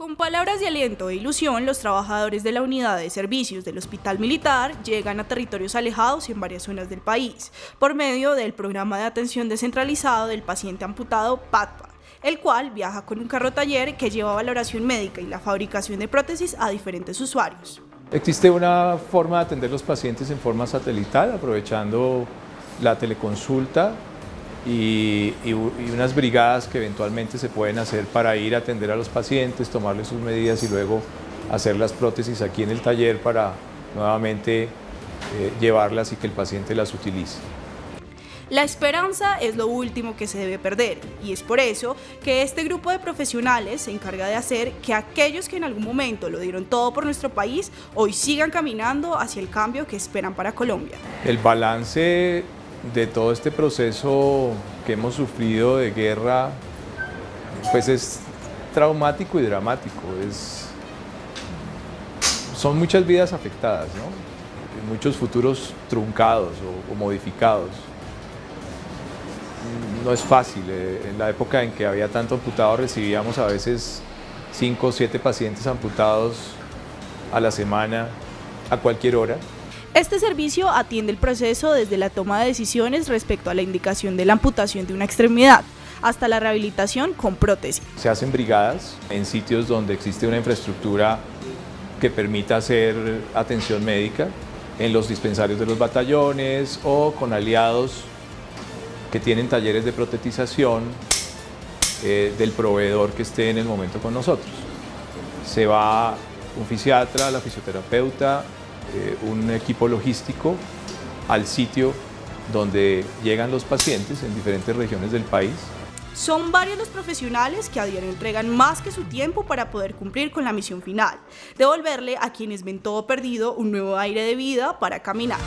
Con palabras de aliento e ilusión, los trabajadores de la unidad de servicios del Hospital Militar llegan a territorios alejados y en varias zonas del país, por medio del programa de atención descentralizado del paciente amputado PATPA, el cual viaja con un carro taller que lleva valoración médica y la fabricación de prótesis a diferentes usuarios. Existe una forma de atender los pacientes en forma satelital, aprovechando la teleconsulta y, unas brigadas que eventualmente se pueden hacer para ir a atender a los pacientes, tomarles sus medidas y luego hacer las prótesis aquí en el taller para nuevamente eh, llevarlas y que el paciente las utilice. La esperanza es lo último que se debe perder y es por eso que este grupo de profesionales se encarga de hacer que aquellos que en algún momento lo dieron todo por nuestro país hoy sigan caminando hacia el cambio que esperan para Colombia. El balance de todo este proceso que hemos sufrido de guerra, pues es traumático y dramático. Es, son muchas vidas afectadas, muchos futuros truncados o, modificados. No es fácil. Eh, en la época en que había tanto amputado recibíamos a veces 5 o 7 pacientes amputados a la semana, a cualquier hora. Este servicio atiende el proceso desde la toma de decisiones respecto a la indicación de la amputación de una extremidad hasta la rehabilitación con prótesis. Se hacen brigadas en sitios donde existe una infraestructura que permita hacer atención médica, en los dispensarios de los batallones o con aliados que tienen talleres de protetización eh, del proveedor que esté en el momento con nosotros. Se va un fisiatra, la fisioterapeuta, eh, un equipo logístico al sitio donde llegan los pacientes en diferentes regiones del país. Son varios los profesionales que a diario entregan más que su tiempo para poder cumplir con la misión final, devolverle a quienes ven todo perdido un nuevo aire de vida para caminar.